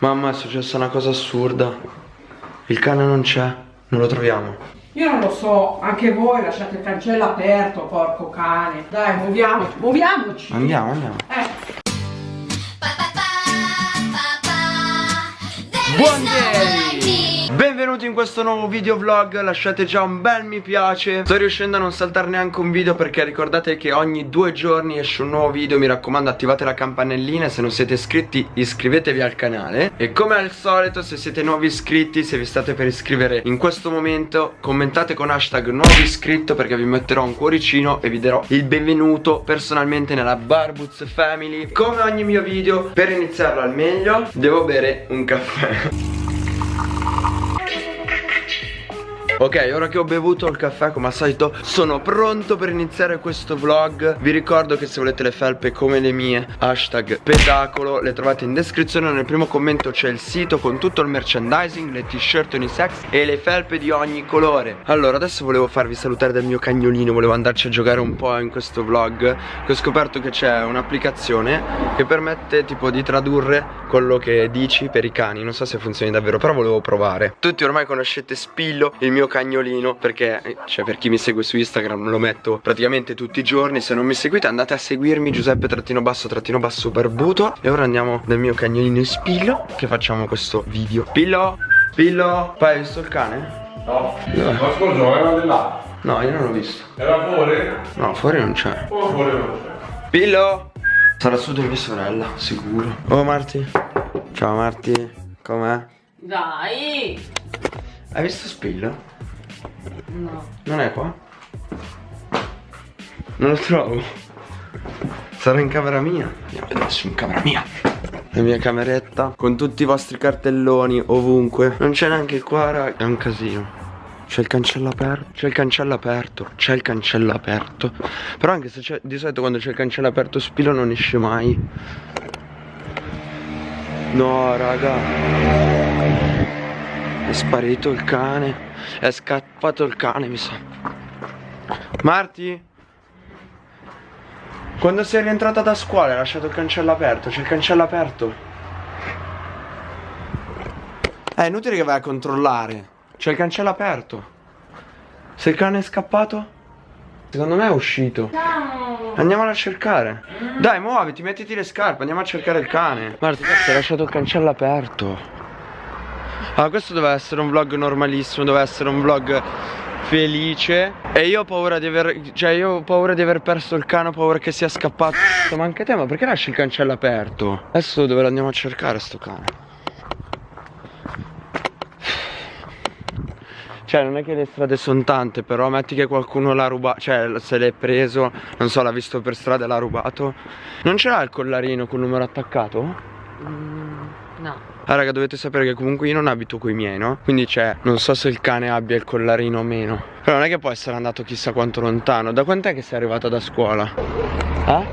Mamma è successa una cosa assurda. Il cane non c'è Non lo troviamo. Io non lo so, anche voi lasciate il cancello aperto, porco cane. Dai, muoviamoci, muoviamoci. Andiamo, andiamo. Eh, Buongiorno Benvenuti in questo nuovo video vlog Lasciate già un bel mi piace. Sto riuscendo a non saltare neanche un video Perché ricordate che ogni due giorni esce un nuovo video Mi raccomando attivate la campanellina se non siete iscritti iscrivetevi al canale. E come al solito se siete nuovi iscritti Se vi state per iscrivere in questo momento Commentate con hashtag nuovo iscritto Perché vi metterò un cuoricino E vi darò il benvenuto personalmente nella Barbuz Family. Come ogni mio video Per iniziarlo al meglio Devo bere un caffè Ok, ora che ho bevuto il caffè come al solito sono pronto per iniziare questo vlog. Vi ricordo che se volete le felpe come le mie Hashtag pedacolo Le trovate in descrizione. Nel primo commento c'è il sito con tutto il merchandising Le t-shirt unisex e le felpe di ogni colore. Allora adesso volevo farvi salutare del mio cagnolino Volevo andarci a giocare un po' in questo vlog Che ho scoperto che c'è un'applicazione Che permette tipo di tradurre quello che dici per i cani. Non so se funzioni davvero però volevo provare. Tutti ormai conoscete Spillo Il mio cagnolino perché cioè per chi mi segue su Instagram lo metto praticamente tutti i giorni se non mi seguite andate a seguirmi Giuseppe trattino basso trattino basso barbuto e ora andiamo dal mio cagnolino Spillo che facciamo questo video Pillo Pillo poi hai visto il cane? No, ma scusa, era di là. No io non l'ho visto Era fuori? No fuori non c'è O fuori non c'è? Pillo Sarà su di mia sorella sicuro Oh Marti Ciao Marti Com'è? dai. Hai visto Spillo? No. Non è qua? Non lo trovo. Sarà in camera mia. Andiamo a vedere se è in camera mia. La mia cameretta. Con tutti i vostri cartelloni ovunque. Non c'è neanche qua raga. È un casino. C'è il cancello aperto. C'è il cancello aperto. C'è il cancello aperto. Però anche se c'è Di solito quando c'è il cancello aperto Spilo non esce mai. No raga È sparito il cane. È scappato il cane mi sa. Marti? Quando sei rientrata da scuola hai lasciato il cancello aperto. C'è il cancello aperto. È inutile che vai a controllare. C'è il cancello aperto. Se il cane è scappato Secondo me è uscito. Andiamolo a cercare. Dai muoviti mettiti le scarpe Andiamo a cercare il cane. Marti hai lasciato il cancello aperto Allora questo doveva essere un vlog normalissimo Doveva essere un vlog felice E io ho paura di aver Cioè io ho paura di aver perso il cane Ho paura che sia scappato Ma anche te ma perché lasci il cancello aperto? Adesso dove lo andiamo a cercare sto cane? Cioè non è che le strade sono tante Però metti che qualcuno l'ha rubato Cioè se l'è preso Non so l'ha visto per strada e l'ha rubato Non ce l'ha il collarino con il numero attaccato? No. Ah raga dovete sapere che comunque io non abito coi miei no? Quindi cioè non so se il cane abbia il collarino o meno Però non è che può essere andato chissà quanto lontano Da quant'è che sei arrivata da scuola? Eh?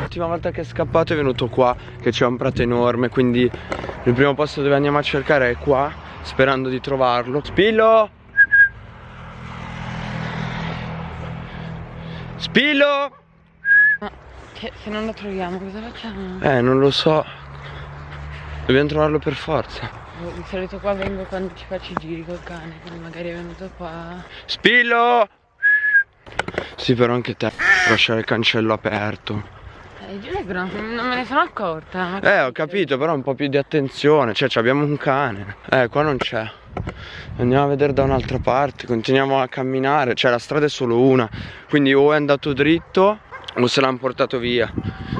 L'ultima volta che è scappato è venuto qua Che c'è un prato enorme Quindi il primo posto dove andiamo a cercare è qua Sperando di trovarlo Spillo Spillo Ma che, se non lo troviamo cosa facciamo? Eh non lo so Dobbiamo trovarlo per forza. Di solito qua vengo quando ci faccio i giri col cane, quindi magari è venuto qua. Spillo! Sì però anche te Lasciare il cancello aperto. Eh, Giulia, non me ne sono accorta. Eh ho capito però un po' più di attenzione. Cioè ci abbiamo un cane. Eh qua non c'è. Andiamo a vedere da un'altra parte Continuiamo a camminare. Cioè la strada è solo una. Quindi o è andato dritto O se l'hanno portato via.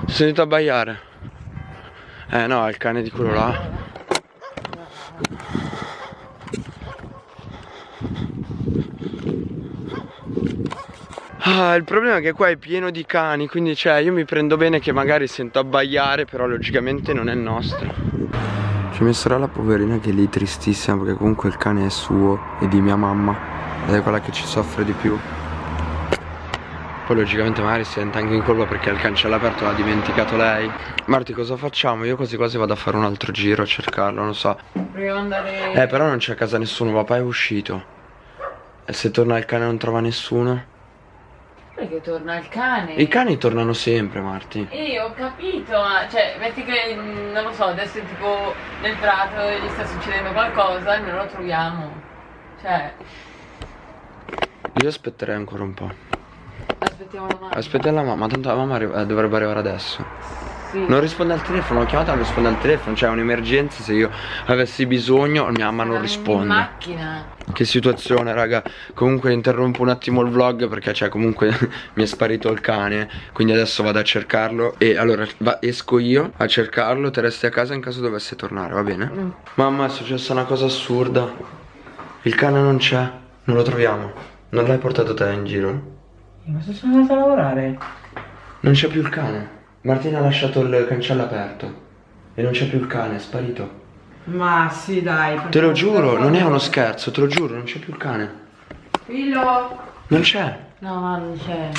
È sentito abbaiare Eh no è il cane di quello là Ah, il problema è che qua è pieno di cani, quindi cioè io mi prendo bene che magari sento abbaiare, però logicamente non è nostro. C'è mia sorella poverina che è lì tristissima perché comunque il cane è suo e di mia mamma ed è quella che ci soffre di più. Poi logicamente magari si sente anche in colpa perché il cancello aperto l'ha dimenticato lei. Marti cosa facciamo? Io quasi quasi vado a fare un altro giro a cercarlo, non so. Proviamo andare. Eh però non c'è a casa nessuno, papà è uscito. E se torna il cane non trova nessuno? Perché torna il cane. I cani tornano sempre, Marti. E ho capito, ma cioè, metti che, mm, non lo so, adesso è tipo nel prato e gli sta succedendo qualcosa e non lo troviamo. Cioè, Io aspetterei ancora un po'. Aspettiamo domani. Aspetta la mamma, tanto la mamma arri- eh, dovrebbe arrivare adesso. Sì. Non risponde al telefono, l'ho chiamata, non risponde al telefono. C'è un'emergenza, se io avessi bisogno, mia mamma non Eravamo In risponde. macchina. Che situazione, raga. Comunque interrompo un attimo il vlog perché cioè comunque mi è sparito il cane. Quindi adesso vado a cercarlo. E allora va- esco io a cercarlo. Te resti a casa in caso dovesse tornare, va bene? Mm. Mamma, è successa una cosa assurda. Il cane non c'è, non lo troviamo. Non l'hai portato te in giro? Ma se sono andata a lavorare? Non c'è più il cane. Martina ha lasciato il cancello aperto. E non c'è più il cane, è sparito. Ma sì, dai. Te lo giuro, non è uno scherzo, te lo giuro, non c'è più il cane. Fillo. Non c'è. No, ma non c'è.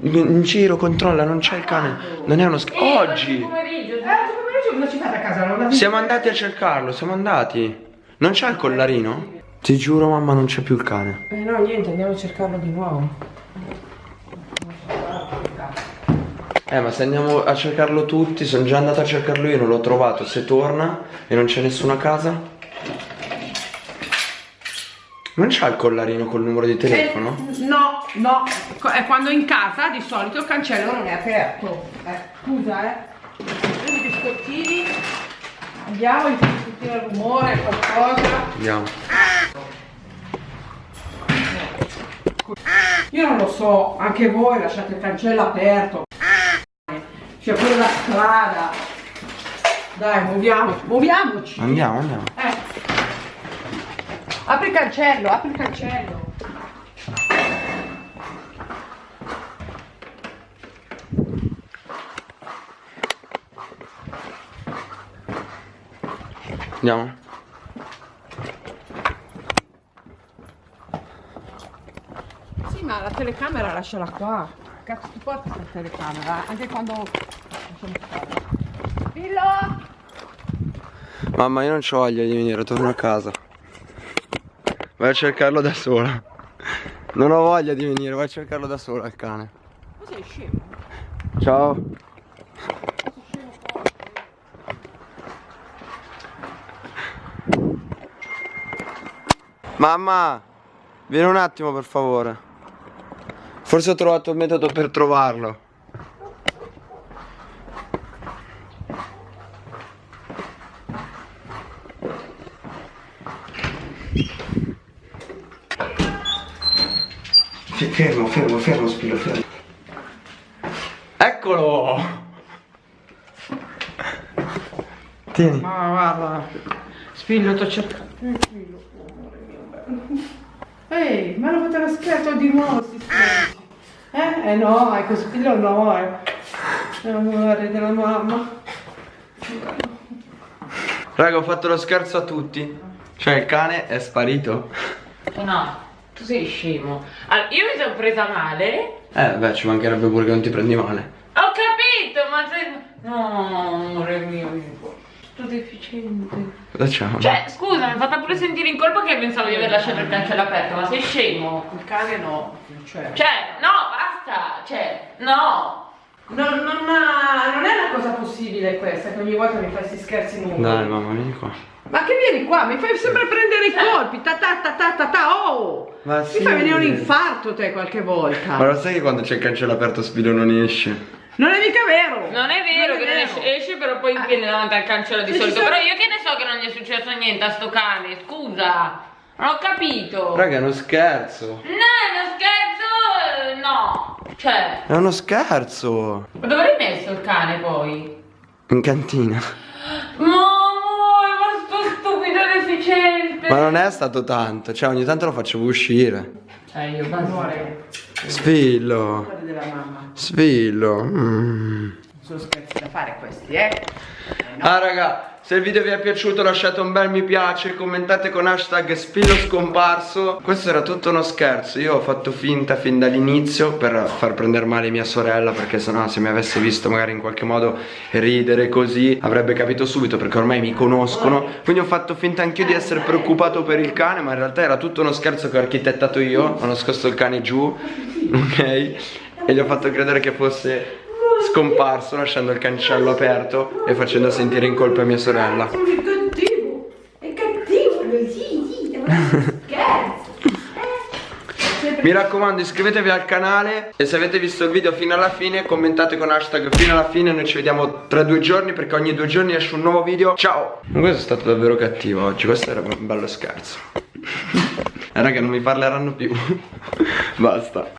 In giro controlla, non c'è il cane. Non è uno scherzo. Eh, Oggi pomeriggio. Eh, pomeriggio cosa ci fate a casa? Non siamo andati a cercarlo, siamo andati. Non c'è il collarino? Ti giuro, mamma, non c'è più il cane. Eh no, niente, andiamo a cercarlo di nuovo. Eh, ma se andiamo a cercarlo tutti, sono già andato a cercarlo io, non l'ho trovato. Se torna e non c'è nessuno a casa. Non c'ha il collarino col numero di telefono? Eh, no, no. È quando in casa di solito il cancello non è aperto. Eh, scusa, eh. Prendi i biscottini. Andiamo, sentire il rumore, qualcosa. Andiamo. Io non lo so, anche voi lasciate il cancello aperto. C'è pure la strada. Dai, muoviamoci, muoviamoci. Andiamo, andiamo. Eh. Apri il cancello, apri il cancello. Andiamo. Sì, ma la telecamera lasciala qua. Cazzo ti porti questa telecamera? Anche quando. Fillo! Mamma, io non c'ho voglia di venire, torno a casa. Vai a cercarlo da sola. Non ho voglia di venire, vai a cercarlo da sola il cane. Ma sei scemo? Ciao. Mamma, vieni un attimo per favore. Forse ho trovato il metodo per trovarlo. Fermo, fermo, fermo, Spiro, fermo. Eccolo! Tieni. Ma guarda. Spiglio, ti ho cercato. Spillo, amore mio bello. Ehi, ma hanno fatto lo scherzo di nuovo sti scherzi. Eh? Eh no, ecco Spiglio no, eh. Amore della mamma. Raga, ho fatto lo scherzo a tutti. Cioè, il cane è sparito. No, tu sei scemo. Allora, io mi sono presa male. Eh, beh, ci mancherebbe pure che non ti prendi male. Ho capito, ma sei... No, amore mio, sto deficiente. Cosa c'è? Cioè, scusa, mi è fatta pure sentire in colpa che pensavo di aver lasciato il cancello aperto, ma sei scemo? Il cane no. Cioè. Cioè, no, basta, cioè, no. Non, non, non è una cosa possibile questa, che ogni volta mi fai questi scherzi nuovi. Dai, mamma, vieni qua. Ma che vieni qua? Mi fai sempre prendere i colpi, ta ta ta ta ta ta, oh! Ma Mi sì. fai venire un infarto te qualche volta. Ma lo sai che quando c'è il cancello aperto Spiro non esce? Non è mica vero! Non è vero Non è che non vero. esce, esce però poi Ah. viene davanti al cancello di Se solito. sono- Però io che ne so che non gli è successo niente a sto cane, scusa. Non ho capito. Raga, è uno scherzo. No, è uno scherzo, eh, no. Cioè, È uno scherzo. ma dove l'hai messo il cane poi? In cantina. Ma amore, ma sto stupido deficiente. Ma non è stato tanto, cioè ogni tanto lo facevo uscire. Cioè, io Amore, Sfillo. mamma. Sfillo. Mm. Non sono scherzi da fare questi, eh? Ah raga, se il video vi è piaciuto lasciate un bel mi piace, commentate con hashtag spillo scomparso. Questo era tutto uno scherzo, io ho fatto finta fin dall'inizio per far prendere male mia sorella Perché sennò se mi avesse visto magari in qualche modo ridere così avrebbe capito subito perché ormai mi conoscono. Quindi ho fatto finta anch'io di essere preoccupato per il cane ma in realtà era tutto uno scherzo che ho architettato io. Ho nascosto il cane giù, ok? e gli ho fatto credere che fosse scomparso lasciando il cancello aperto e facendo sentire in colpa mia sorella. Sono cattivo. È cattivo sì, sì, scherzo. Mi raccomando iscrivetevi al canale e se avete visto il video fino alla fine commentate con hashtag fino alla fine Noi ci vediamo tra due giorni perché ogni due giorni esce un nuovo video Ciao Questo è stato davvero cattivo oggi, questo era un bello scherzo Eh raga non mi parleranno più Basta